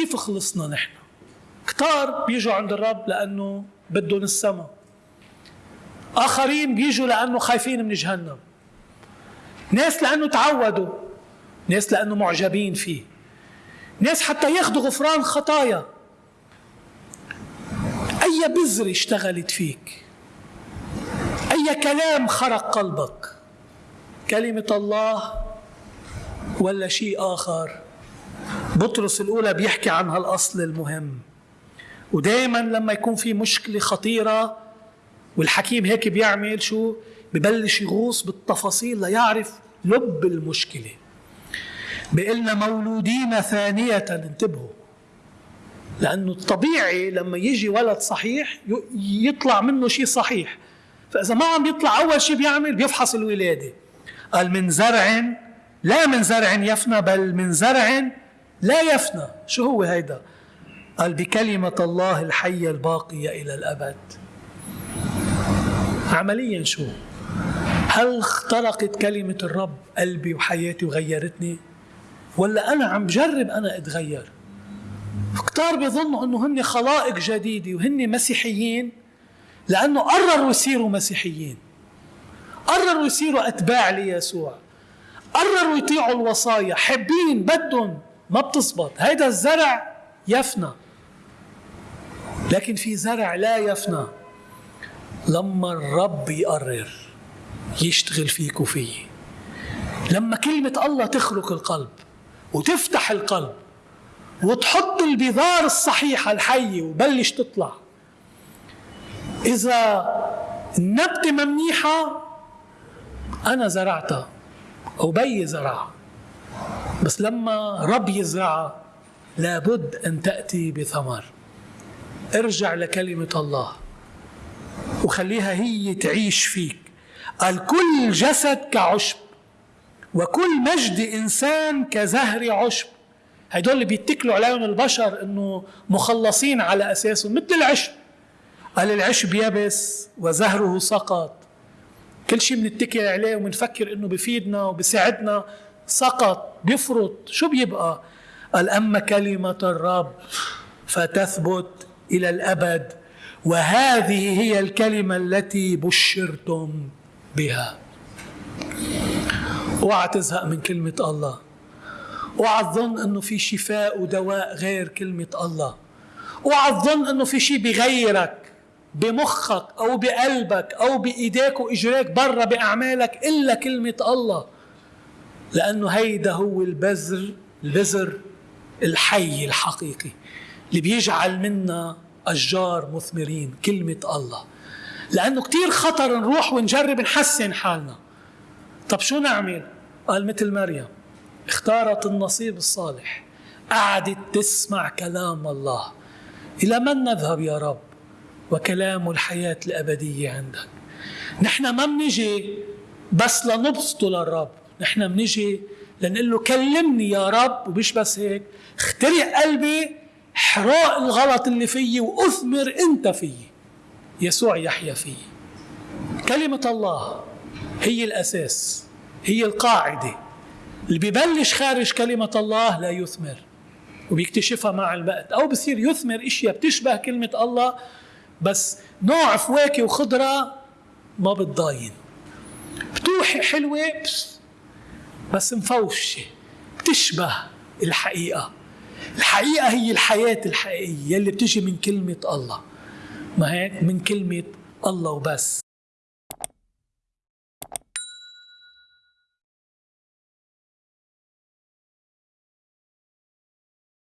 كيف خلصنا نحن؟ كتار بيجوا عند الرب لأنه بدهم السماء. آخرين بيجوا لأنه خايفين من جهنم. ناس لأنه تعودوا. ناس لأنه معجبين فيه. ناس حتى ياخذوا غفران خطايا. أي بذرة اشتغلت فيك؟ أي كلام خرق قلبك؟ كلمة الله ولا شيء آخر؟ بطرس الأولى بيحكي عن هالأصل المهم. ودائما لما يكون في مشكلة خطيرة والحكيم هيك بيعمل شو؟ ببلش يغوص بالتفاصيل ليعرف لب المشكلة. بيقلنا مولودين ثانية انتبهوا. لأنه الطبيعي لما يجي ولد صحيح يطلع منه شيء صحيح. فإذا ما عم يطلع أول شيء بيعمل بيفحص الولادة. قال من زرع لا من زرع يفنى بل من زرع لا يفنى. شو هو هيدا؟ قال بكلمة الله الحية الباقية إلى الأبد. عمليا شو؟ هل اخترقت كلمة الرب قلبي وحياتي وغيرتني؟ ولا أنا عم بجرب أنا أتغير؟ كتار بيظنوا أنه هن خلائق جديدة وهن مسيحيين لأنه قرروا يصيروا مسيحيين. قرروا يصيروا أتباع ليسوع. قرروا يطيعوا الوصايا. حابين بدهم ما بتزبط. هيدا الزرع يفنى. لكن في زرع لا يفنى. لما الرب يقرر يشتغل فيك وفي لما كلمة الله تخرق القلب وتفتح القلب وتحط البذار الصحيحة الحية وبلش تطلع إذا النبتة منيحة أنا زرعتها أو بي زرعها. بس لما رب يزرعها لابد أن تأتي بثمر ارجع لكلمة الله وخليها هي تعيش فيك. قال كل جسد كعشب وكل مجد إنسان كزهر عشب. هدول اللي بيتكلوا عليهم البشر إنه مخلصين على أساسهم مثل العشب. قال العشب يبس وزهره سقط. كل شيء بنتكل عليه وبنفكر إنه بفيدنا وبساعدنا. سقط بيفرط. شو بيبقى؟ قال أما كلمة الرب فتثبت إلى الأبد وهذه هي الكلمة التي بشرتم بها. اوعى تزهق من كلمة الله. اوعى تظن إنه في شفاء ودواء غير كلمة الله. اوعى تظن إنه في شيء بغيرك بمخك أو بقلبك أو بإيديك وإجريك برا بأعمالك إلا كلمة الله. لأنه هيدا هو البذر البذر الحي الحقيقي اللي بيجعل منا أشجار مثمرين كلمة الله. لأنه كتير خطر نروح ونجرب نحسن حالنا. طب شو نعمل؟ قال مثل مريم اختارت النصيب الصالح قعدت تسمع كلام الله. إلى من نذهب يا رب؟ وكلام الحياة الأبدية عندك. نحن ما بنجي بس لنبسطه للرب. نحن بنجي لنقول له كلمني يا رب ومش بس هيك اخترق قلبي حراق الغلط اللي فيي واثمر انت فيي. يسوع يحيا فيي. كلمة الله هي الأساس هي القاعدة. اللي ببلش خارج كلمة الله لا يثمر وبيكتشفها مع الوقت. أو بصير يثمر إشياء بتشبه كلمة الله بس نوع فواكه وخضرة ما بتضاين. بتوحي حلوة بس, بس مفوشة بتشبه الحقيقة. الحقيقة هي الحياة الحقيقية اللي بتجي من كلمة الله. ما هيك؟ من كلمة الله وبس.